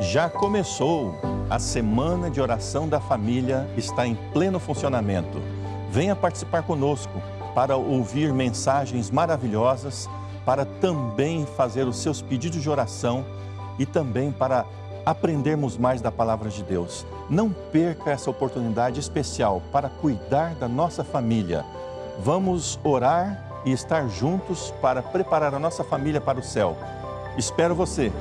Já começou! A Semana de Oração da Família está em pleno funcionamento. Venha participar conosco para ouvir mensagens maravilhosas, para também fazer os seus pedidos de oração e também para aprendermos mais da Palavra de Deus. Não perca essa oportunidade especial para cuidar da nossa família. Vamos orar e estar juntos para preparar a nossa família para o céu. Espero você!